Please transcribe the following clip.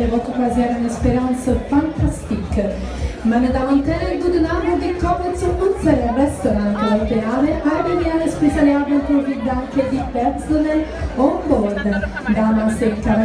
de votre croisière en Espérance fantastique. Meine Damen und Herren, guten Abend, willkommen zu unserem Restaurant Calabriale. Heute wir eine spezielle Abenteuer Danke die Personen on board. Damas und Cavalieri.